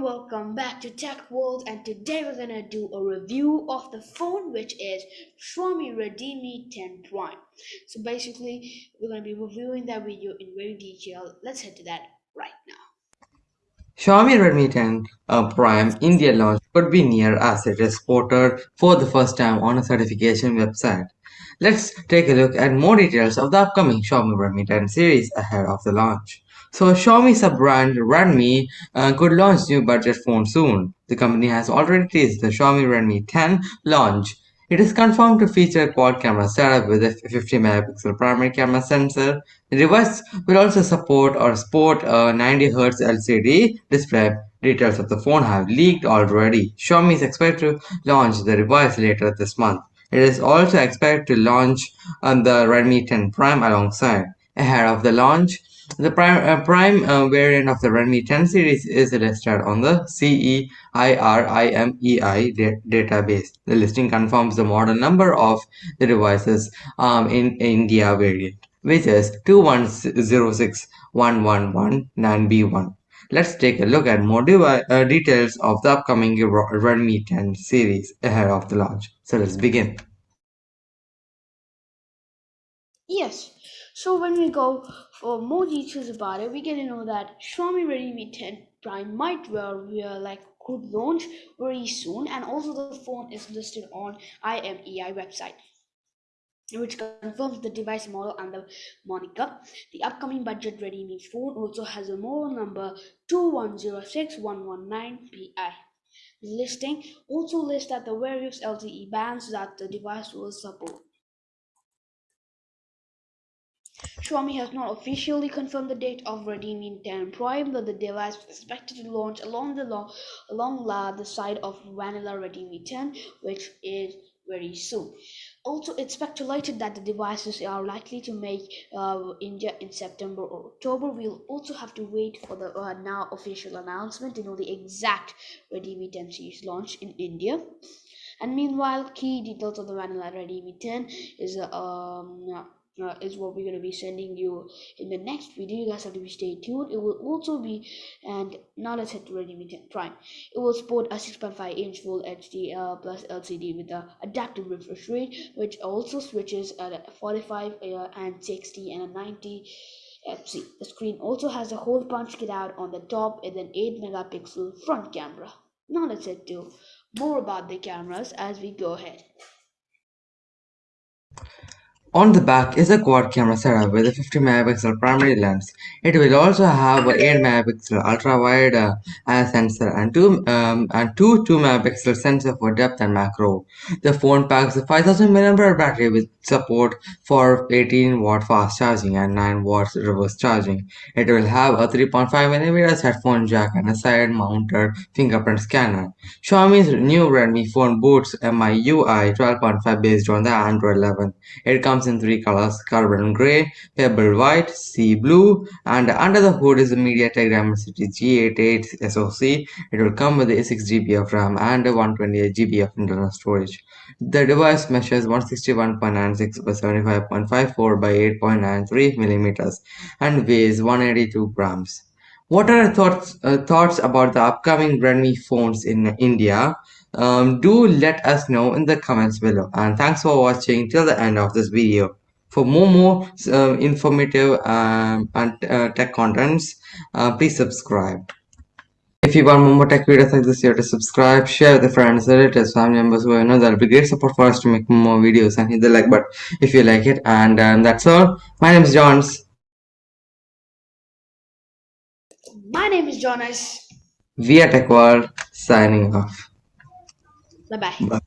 welcome back to Tech World and today we're gonna do a review of the phone which is Xiaomi Redmi 10 Prime. So basically we're gonna be reviewing that video in very detail. Let's head to that right now. Xiaomi Redmi 10 uh, Prime India launch could be near as it is quoted for the first time on a certification website. Let's take a look at more details of the upcoming Xiaomi Redmi 10 series ahead of the launch. So Xiaomi sub-brand Redmi uh, could launch new budget phone soon. The company has already teased the Xiaomi Redmi 10 launch. It is confirmed to feature a quad camera setup with a 50 megapixel primary camera sensor. The device will also support or sport a 90Hz LCD display. Details of the phone have leaked already. Xiaomi is expected to launch the device later this month. It is also expected to launch on the Redmi 10 Prime alongside. Ahead of the launch, the prime, uh, prime uh, variant of the Redmi 10 series is listed on the CEIRIMEI da database. The listing confirms the model number of the devices um, in India variant, which is 210611199B1. Let's take a look at more uh, details of the upcoming Redmi 10 series ahead of the launch. So let's begin. Yes, so when we go for more details about it, we get to know that Xiaomi Redmi 10 Prime might well be like could launch very soon, and also the phone is listed on IMEI website which confirms the device model and the moniker. The upcoming budget Redmi phone also has a model number 2106119PI. The listing also lists that the various LTE bands that the device will support. Xiaomi has not officially confirmed the date of Redmi 10 Prime, but the device is expected to launch along the long, along the side of vanilla Redmi 10, which is very soon. Also, it's speculated that the devices are likely to make uh, India in September or October. We'll also have to wait for the uh, now official announcement to know the exact Redmi 10 series launch in India. And meanwhile, key details of the vanilla Redmi 10 is uh, um, uh, is what we're going to be sending you in the next video you guys have to be stay tuned it will also be and now let's head to Redmi 10 Prime it will support a 6.5 inch full HD uh, plus LCD with the adaptive refresh rate which also switches at 45 uh, and 60 and a 90 FC. The screen also has a hole punch kit out on the top and an 8 megapixel front camera. Now let's head to more about the cameras as we go ahead. On the back is a quad camera setup with a 50 megapixel primary lens. It will also have an 8 megapixel ultra wide uh, sensor and two um, and two 2 megapixel sensor for depth and macro. The phone packs a 5000 mAh battery with support for 18 watt fast charging and 9 watts reverse charging. It will have a 3.5mm headphone jack and a side mounted fingerprint scanner. Xiaomi's new Redmi phone boots MIUI 12.5 based on the Android 11. It comes comes in three colors carbon gray, pebble white, sea blue and under the hood is the MediaTek Dimensity G88 SoC. It will come with a 6GB of RAM and 128GB of internal storage. The device measures 161.96 by 75.54 by 8.93 millimeters and weighs 182 grams. What are your thoughts uh, thoughts about the upcoming Redmi phones in India? Um, do let us know in the comments below. And thanks for watching till the end of this video. For more more uh, informative um, and uh, tech contents, uh, please subscribe. If you want more tech videos like this, you have to subscribe, share with your friends, relatives, family members who you know that'll be great support for us to make more videos and hit the like button if you like it. And um, that's all. My name is Johns. My name is Jonas. We Tech World signing off. Bye-bye. Bye.